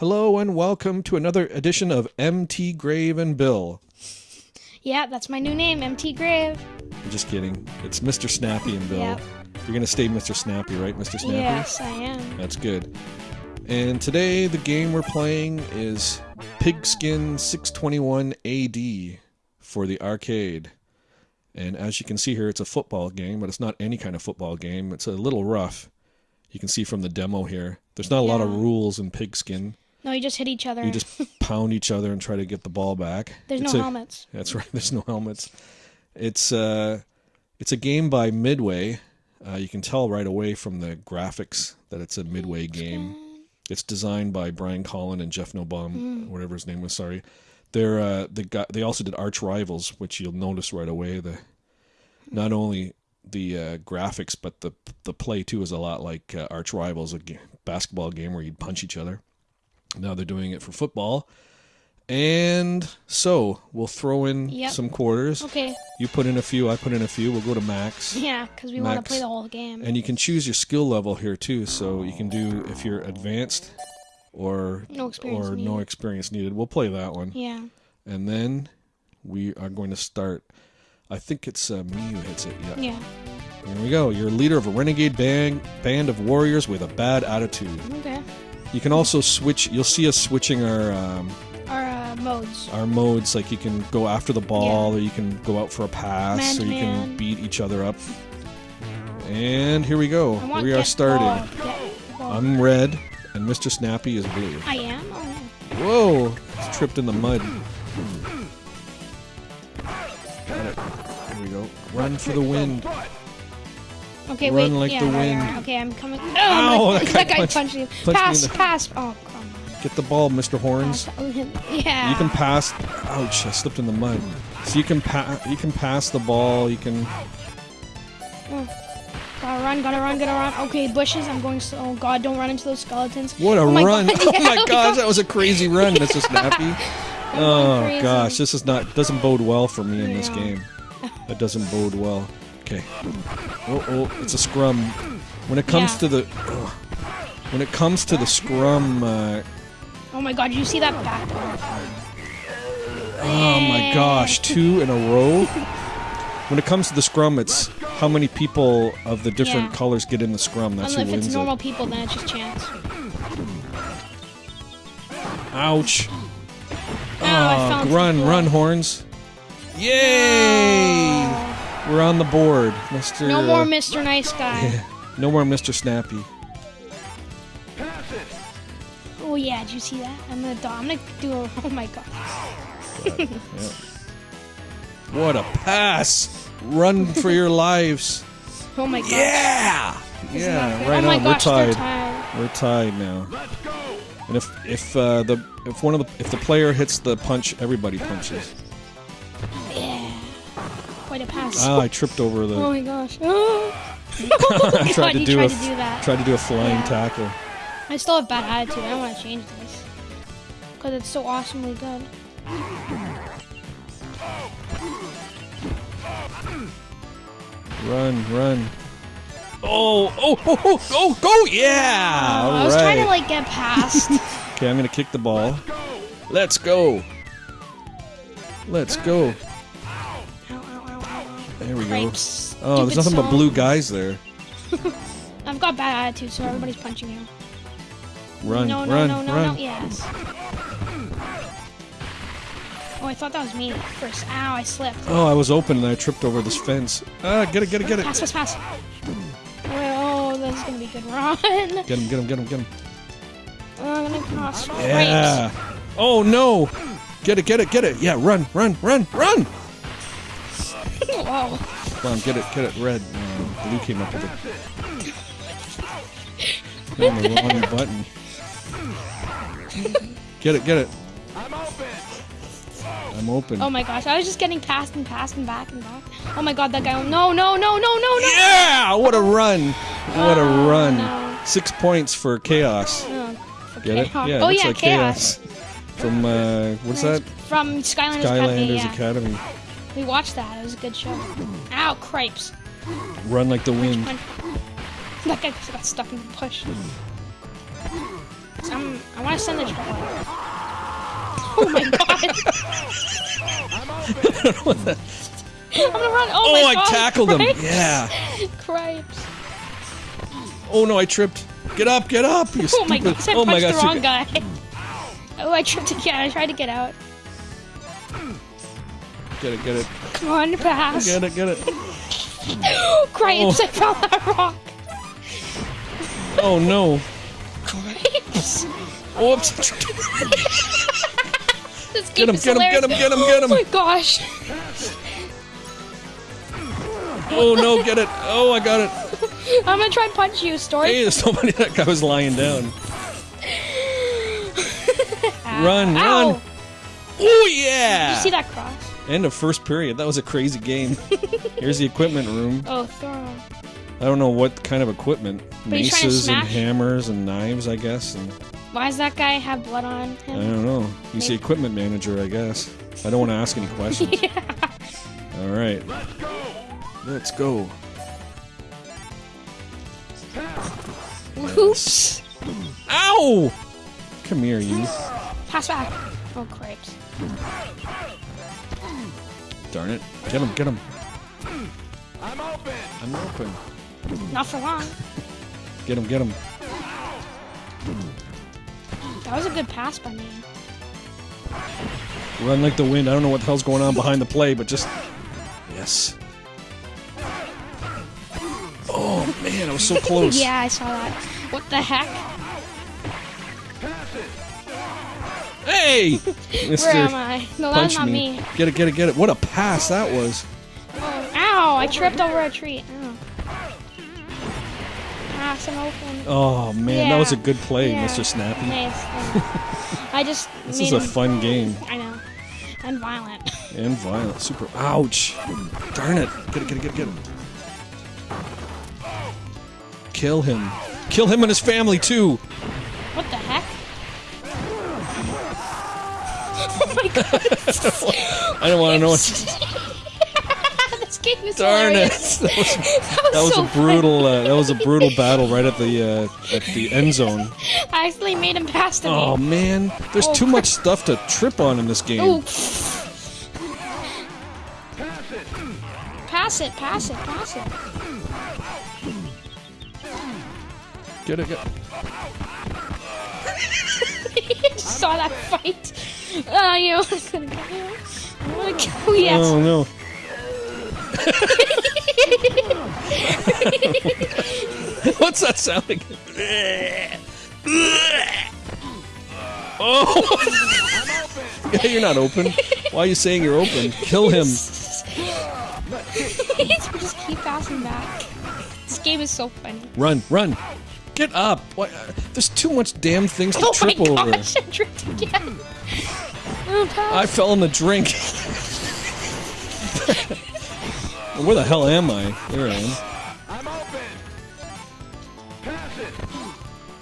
Hello and welcome to another edition of MT Grave and Bill. Yeah, that's my new name, MT Grave. I'm just kidding. It's Mr. Snappy and Bill. Yep. You're gonna stay Mr. Snappy, right, Mr. Snappy? Yes, I am. That's good. And today the game we're playing is Pigskin 621 AD for the arcade. And as you can see here, it's a football game, but it's not any kind of football game. It's a little rough. You can see from the demo here. There's not a lot of rules in Pigskin. No, you just hit each other. You just pound each other and try to get the ball back. There's It's no a- helmets. That's right. There's no helmets. It's uh, it's a game by Midway. Uh, you can tell right away from the graphics that it's a Midway game. It's designed by Brian Colin and Jeff Nobom, whatever his name was. Sorry, they're uh, the guy. They also did Arch Rivals, which you'll notice right away. The not only the uh, graphics, but the the play too is a lot like uh, Arch Rivals, a basketball game where you'd punch each other. Now they're doing it for football. And so we'll throw in Yep. some quarters. Okay. You put in a few, I put in a few. We'll go to max. Yeah, because we want to play the whole game. And you can choose your skill level here too. So you can do if you're advanced or No experience or no needed. experience needed. We'll play that one. yeah. And then we are going to start. I think it's uh, me who hits it. Yeah. Yeah. Here we go. You're leader of a renegade band band of warriors with a bad attitude. Okay. You can also switch. You'll see us switching our um, Our uh, modes. our modes. Like you can go after the ball, or you can go out for a pass, Man or you can beat each other up. And here we go. We are starting. ball, ball. I'm red, and Mr. Snappy is blue. I am. Oh yeah. Whoa! It's tripped in the mud. Got it. Here we go. Run for the wind. Okay, Run wait. like yeah, the wind. right. Okay, I'm coming. Oh, Ow, my- that guy that guy punched- punched me. punched pass, pass. Oh, come on. Get the ball, Mr. Horns. Yeah. You can pass. Ouch! I slipped in the mud. So you can pass. You can pass the ball. You can. Mm. Gotta run, gotta run, gotta run. Okay, bushes. I'm going slow. Oh god, don't run into those skeletons. What a Oh run! God, oh yeah, my gosh, go- that was a crazy run, Mr. Snappy. I'm Oh crazy. gosh, this is not doesn't bode well for me in this game. That doesn't bode well. Okay. Oh oh, it's a scrum. When it comes Yeah. to the when it comes to the scrum, uh, Oh my god, did you see that back? oh my gosh, two in a row. When it comes to the scrum, it's how many people of the different Yeah. colors get in the scrum. That's Unless who if it's normal it. people, then it's just chance. Ouch! Oh, Oh, run, run, horns! Yay! We're on the board, Mr. No more uh, Mr. Nice Guy. Yeah. No more Mr. Snappy. Oh yeah, did you see that? I'm gonna do, I'm gonna do a, oh my god. What a pass! Run for your lives. Oh my god. Yeah! Isn't Yeah, right oh on. gosh, We're tied. tied. We're tied now. And if if uh, the if one of the if the player hits the punch, everybody punches. Yeah. Quite a pass. Ah, I tripped over the. oh my gosh. Oh, I God, tried to you do tried a to do that. tried to do a flying Yeah. tackle. I still have bad attitude. I don't want to change this. Because it's so awesomely good. Run, run. Oh, oh, oh, oh, oh, go! Yeah! Oh, I All was trying to like get past. Okay, I'm gonna kick the ball. Let's go. Let's go. Ow, ow. There we go. Cripes. Oh, there's nothing but blue guys there. I've got bad attitude, so everybody's punching you. Run, no, no, run, no, no, run. no. Yes. Oh, I thought that was me first. Ow, I slipped. Oh, I was open and I tripped over this fence. Ah, get it, get it, get it. Pass, pass, pass. Oh, that's gonna be a good run. Get him, get him, get him, get him. Oh, I'm gonna cross. Yeah. Oh no. Get it, get it, get it. Yeah, run, run, run, run. Whoa. Come on, get it, get it. Red. Uh, blue came up with it. On the wrong button. Get it, get it. I'm open. I'm open. Oh my gosh, I was just getting past and past and back and back. Oh my god, that guy. No, no, no, no, no, no. Yeah! What a run! What a Oh, run! no. Six points for chaos. Oh, for Get it? Yeah, oh looks yeah, like chaos. From uh, what's that? From Skylanders, Academy. Skylanders Yeah. Academy. We watched that. It was a good show. Ow, cripes. Run like the wind. Punch. That guy just got stuck in the bush. I'm, I want to send the troll. Oh my god. I'm gonna run. Oh, Oh, my I god. tackled him. Yeah. Cripes. Oh no, I tripped. Get up, get up. You Oh my stupid. gosh, I oh my punched gosh. the wrong guy. Oh, I tripped again. I tried to get out. Get it, get it. Come on, pass. Get it, get it. Cripes, Oh. I found that rock. Oh no. Whoops. This Get him, is get him, get him, get him, get him. Oh my gosh. Oh no, get it. Oh, I got it. I'm gonna try and punch you, Story. Hey, there's somebody. That guy was lying down. Run, Ow. run. Oh yeah. Did you see that cross? End of first period. That was a crazy game. Here's the equipment room. Oh, throw him. I don't know what kind of equipment. But he's trying to Maces and smash? hammers and knives, I guess. And Why does that guy have blood on him I him? don't know. He's the equipment manager, I guess. I don't want to ask any questions. All right. Let's go. Oops. Ow! Come here, you. Pass back. Oh, cripes. Darn it. Get him, get him. I'm open. I'm open. Not for long. Get him, get him. That was a good pass by me. Run like the wind. I don't know what the hell's going on behind the play, but just. Yes. Oh, man, I was so close. Yeah, I saw that. What the heck? Hey! Where am I? No, that's not me. me. Get it, get it, get it. What a pass that was. Oh, ow! I tripped over a tree. Ow. Pass and open. Oh, man, that was a good play, Yeah. Mr. Snappy. Nice. I just. This is a fun game. I know. And violent. And violent. Super. Ouch. Darn it. Get it, get it, get it, get it. Kill him. Kill him and his family, too. What the heck? My god. I don't want to know what. this game is Darn it. hilarious. That was, That was, that was so a brutal. Uh, that was a brutal battle right at the uh, at the end zone. I actually made him pass to Oh me. man, there's Oh, too crap. much stuff to trip on in this game. Ooh. Pass it. Pass it, pass it, pass it. Get it, get it. Just saw that fight. Oh, you know, I'm gonna kill you. I'm gonna kill you. Yes. Oh no. What's that sound again? oh! yeah, you're not open. Why are you saying you're open? Kill him. just keep passing back. This game is so funny. Run, run. Get up. Why, uh, there's too much damn things to Oh trip my over. I tripped again. Oh. I fell in the drink. Where the hell am I? There I am. I'm open. Pass it.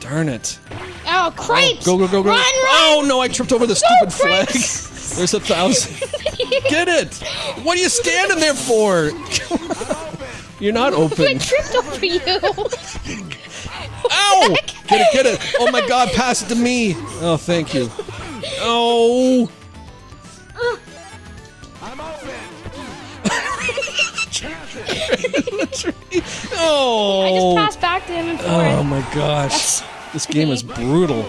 Darn it. Oh, oh cripes! Go, go, go, go. Run, run! Oh no, I tripped over the stupid flag. There's a thousand. Get it! What are you standing there for? You're not open. I tripped over you. Ow! Get it, get it. Oh my god, pass it to me. Oh, thank you. Oh! Oh! I just passed back to him and forth. Oh my gosh. This game is brutal.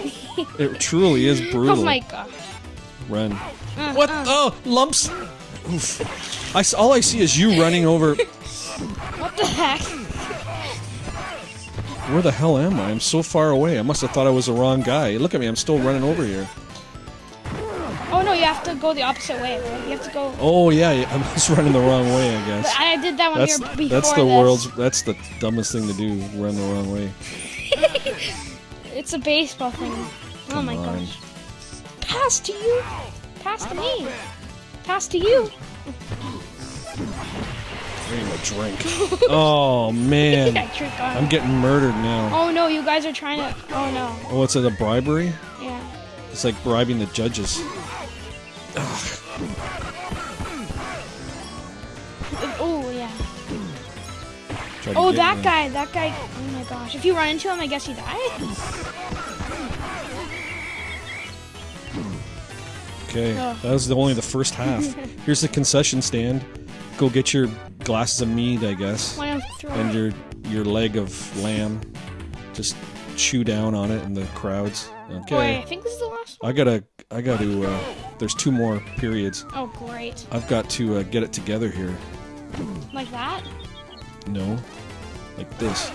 It truly is oh, brutal. Oh my gosh. Run. Uh, what? Uh. Oh, lumps. Oof. I all I see is you running over. What the heck? Where the hell am I? I'm so far away. I must have thought I was the wrong guy. Look at me. I'm still running over here. Oh you have to go the opposite way, right? You have to go. Oh yeah, yeah, I was running the wrong way. I guess. I did that when That's we were before that's the this. world's. That's the dumbest thing to do. Run the wrong way. It's a baseball thing. Oh my on. gosh. Pass to you. Pass to me. Pass to you. Getting a drink. Oh man, tricked. I'm getting murdered now. Oh no, you guys are trying to. Oh no. Oh, it's a bribery. Yeah. It's like bribing the judges. Oh yeah. Try Oh, that me. guy. That guy. Oh my gosh. If you run into him, I guess you die. Okay, Ugh. that was the, only the first half. Here's the concession stand. Go get your glasses of mead, I guess, Why don't throw and your your leg of lamb. Just chew down on it in the crowds. Wait, Okay. I think this is the last one. I gotta, I gotta. Uh, there's two more periods. Oh, great. I've got to uh, get it together here. Like that? No, like this.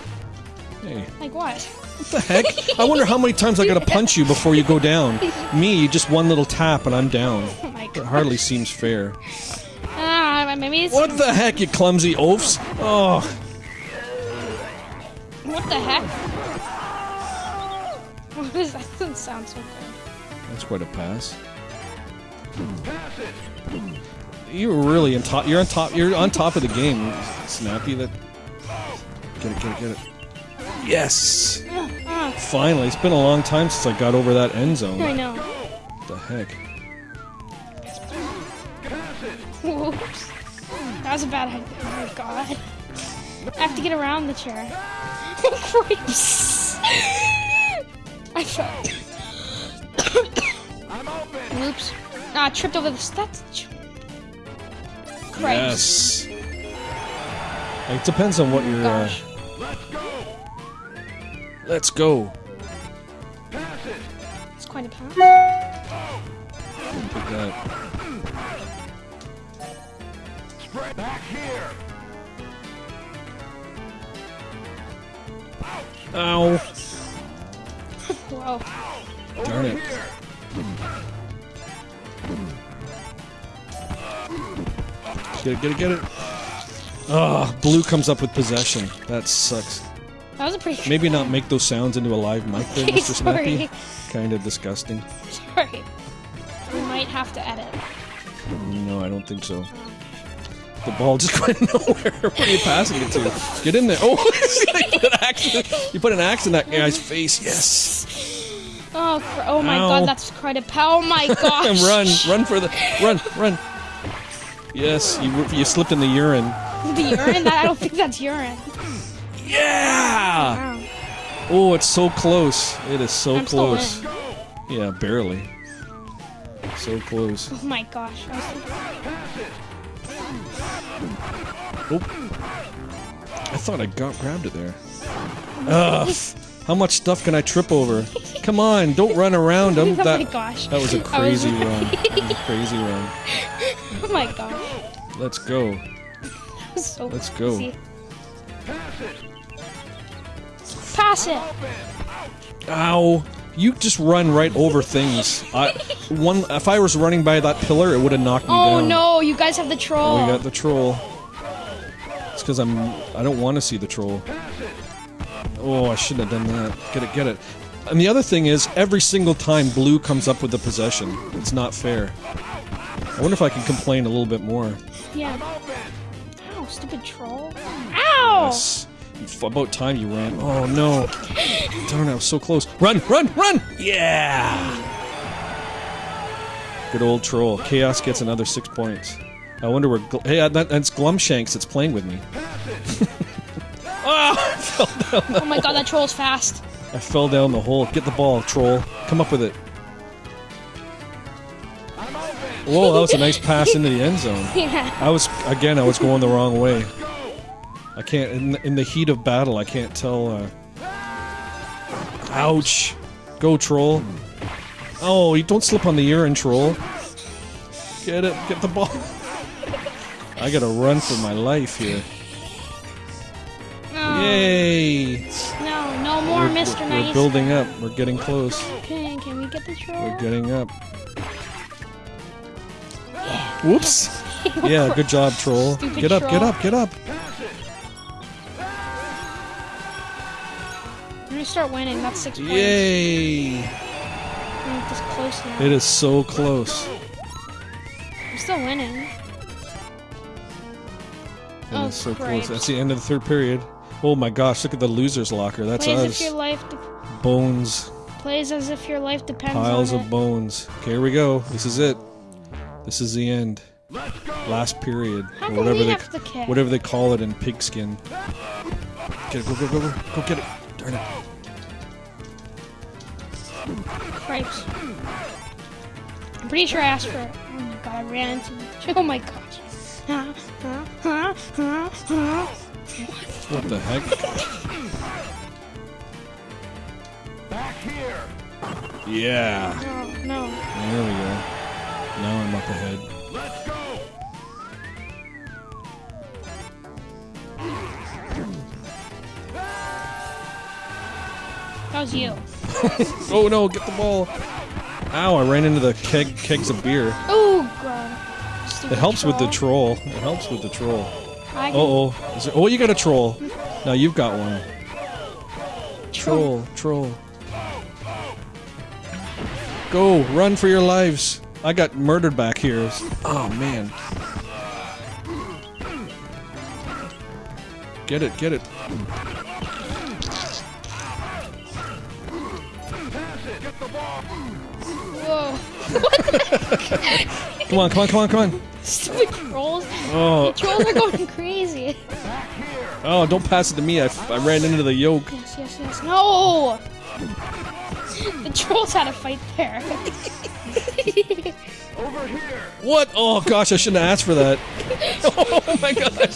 Hey, Like what? what the heck? I wonder how many times I gotta punch you before you go down. Me, just one little tap and I'm down. Oh my It hardly seems fair. Ah, maybe it's. What the heck, you clumsy oafs? Oh, What the heck? What is that? Doesn't sound so good. that's quite a pass. Pass it. You're really on top. You're on top. You're on top of the game, Snappy. That. Get it, get it, get it. Yes. Finally, it's been a long time since I got over that end zone. I know. What the heck? Whoops. That was a bad idea. Oh my god. I have to get around the chair. Creeps. I fell. I'm open. Oops. Ah, I tripped over the steps. Cripes. Yes. It depends on what you're. Uh, Let's go. let's go. Pass it. It's quite a pass. Take that. Spread back here. Ow! Whoa. Darn it. Get it, get it, get it. Ah, blue comes up with possession. That sucks. That was a pretty. Maybe not make those sounds into a live mic there, Mr. Snappy. Kind of disgusting. Sorry. We might have to edit. No, I don't think so. The ball just went nowhere. What are you passing it to? Get in there. Oh, you, put an axe in, you put an axe in that guy's face. Yes. Oh, cr- oh my Ow. god, that's quite a pow. Oh my gosh. Run, run for the run, run. Yes, you you slipped in the urine. The urine? That, I don't think that's urine. Yeah. Wow. Oh, it's so close. It is so I'm close. Yeah, barely. So close. Oh my gosh. Thinking- Oh. I thought I got grabbed it there. Ugh. How much stuff can I trip over? Come on, don't run around oh my That, gosh. that was a I was- crazy run. A crazy run. Oh my gosh. Let's go. So Let's go. crazy. Pass it. Pass it. Ow. You just run right over things. I one if I was running by that pillar, it would have knocked me Oh down. Oh no, you guys have the troll. We got the troll. It's because I'm. I don't want to see the troll. Oh, I shouldn't have done that. Get it, get it. And the other thing is, every single time blue comes up with the possession, it's not fair. I wonder if I can complain a little bit more. yeah. Ow, stupid troll. Ow! Yes. About time you ran. Oh no! Darn! I was so close. Run! Run! Run! Yeah! Good old troll. Chaos gets another six points. I wonder where. Gl- hey, that, that's Glumshanks that's playing with me. Down. Oh my god, that troll's fast. I fell down the hole. Get the ball, troll. Come up with it. Whoa, that was a nice pass into the end zone. Yeah. I was again. I was going the wrong way. I can't. In, in the heat of battle, I can't tell. Uh... Ouch! Go troll. Oh, you don't slip on the urine, troll. Get it. Get the ball. I gotta run for my life here. No. Yay! No, no more We're, Mr. we're- Nice. we're building up. We're getting close. Okay, can we get the troll? We're getting up. Whoops. Yeah, good job, troll. Stupid Get up, get up, get up. I'm gonna start winning. That's six points. Yay! I'm just close now. It is so close. I'm still winning. It Oh, is so close. That's the end of the third period. Oh my gosh, look at the loser's locker. That's Plays if us. your life de- Bones. plays as if your life depends Piles on of it. bones. Okay, here we go. This is it. This is the end. Last period. How or whatever we they the whatever they call it in pigskin. Get it, go, go, go, go. Go get it. Darn it. Cripes. I'm pretty sure I asked for it. Oh my god, I ran into Oh my gosh. Huh, huh. What the heck? Back here. Yeah. Oh, no. There we go. Now I'm up ahead. Let's go. That was you. Oh no, get the ball. Ow, I ran into the keg kegs of beer. Oh god. Stupid It helps with the troll. It helps with the troll. Uh oh. Is oh, you got a troll. Now you've got one. troll. Troll. Go, run for your lives. I got murdered back here. Oh man. Get it, get it. Pass it. Get the ball. Whoa. Come on, come on, come on, come on. Stupid trolls. Oh, Trolls are going crazy. Oh, don't pass it to me. I, I ran into the yoke. Yes, yes, yes. No! The trolls had a fight there. Over here. What? Oh gosh, I shouldn't have asked for that. Oh my gosh.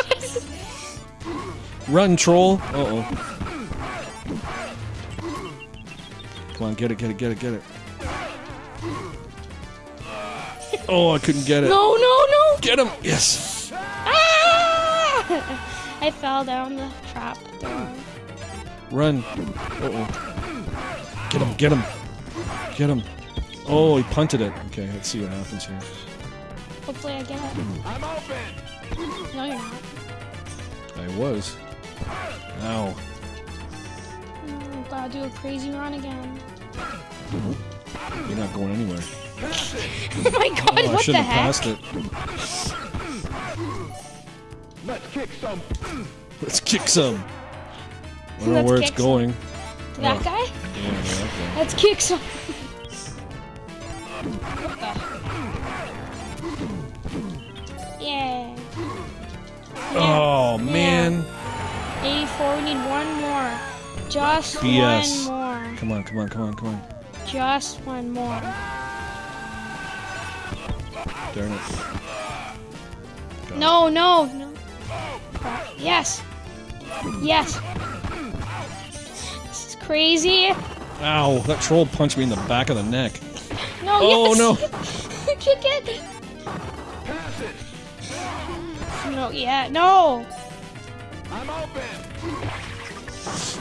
Run, troll. Uh oh. Come on, get it, get it, get it, get it. Oh, I couldn't get it. no, no, no! Get him! Yes. Ah! I fell down the trap door. Run. Uh oh. Get him, get him. Get him. Oh, he punted it. Okay, let's see what happens here. Hopefully I get it. I'm open. No, you're not. I was. Ow. Mm, Gotta do a crazy run again. You're not going anywhere. Pass it. Oh my god, Oh, I what the heck? passed it. Let's kick some. Let's kick some. I don't know Let's where it's kick some. going. That Oh. guy? Yeah, yeah, okay. Let's kick some. what the? Yeah. Oh man. 84, we need one more. Just BS. one more. Come on, come on, come on, come on. Just one more. Darn it. Got No, no, no. Yes. Yes. This is crazy. it. Ow, that troll punched me in the back of the neck. No, Oh, yes. no. Kick it. Pass it. No, yeah, no. I'm open.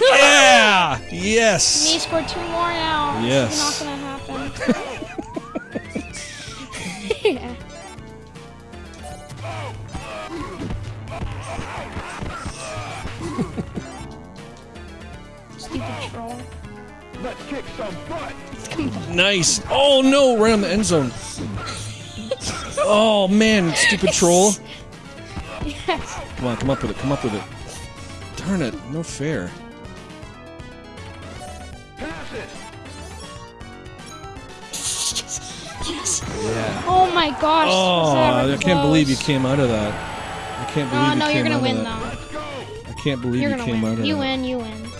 Yeah! Yes! Me Yes! score two more now. Yes. It's not gonna happen. kick some butt. Nice! Oh no, right on the end zone. Oh man, stupid troll. Yes. Come on, come up with it, come up with it. Darn it, no fair. Pass it. yes. Yeah. Oh my gosh. Oh, that I can't believe you came out of that. I can't believe No, you no, came you're gonna win though. I can't believe You're you gonna came out win. of You that. win. You win.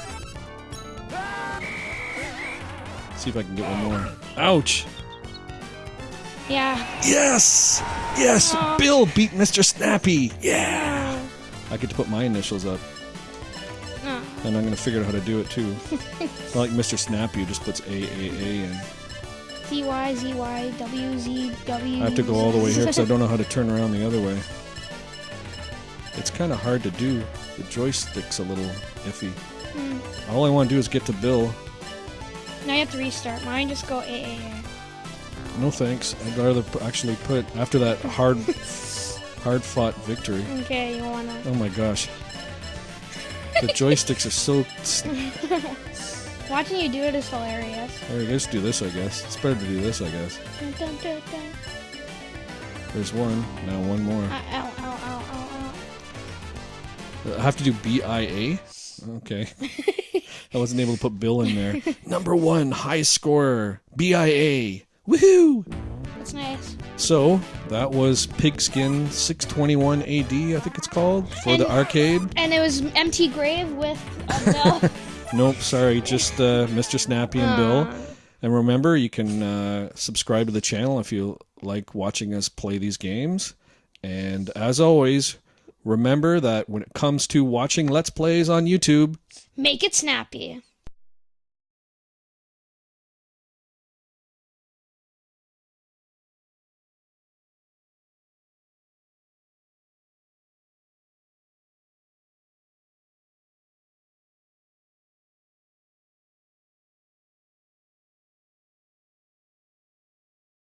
See if I can get one more. Ouch! Yeah. Yes! Yes! Aw. Bill beat Mr. Snappy! Yeah! Oh, I get to put my initials up, no. and I'm gonna figure out how to do it too. Not like Mr. Snappy who just puts AAA in. Z Y Z Y W Z W. I have to go all the way here because I don't know how to turn around the other way. It's kind of hard to do. The joystick's a little iffy. Hmm. All I want to do is get to Bill. Now you have to restart. Mine just go AAA. No thanks. I'd rather p- actually put after that hard, hard fought victory. Okay, you wanna? Oh my gosh. The joysticks are so. Watching you do it is hilarious. There, let's do this. I guess it's better to do this. I guess. Dun, dun, dun, dun. There's one. Now one more. Uh, ow, ow, ow, ow, ow, ow. I have to do B I A. Okay. I wasn't able to put Bill in there. Number one, high scorer, B I A. Woohoo! That's nice. So that was Pigskin 621 AD, I think it's called, for the arcade. And it was empty grave with a bell. Nope, sorry, just uh, Mr. Snappy and Bill. And remember, you can uh, subscribe to the channel if you like watching us play these games. And as always, remember that when it comes to watching Let's Plays on YouTube, Make it snappy.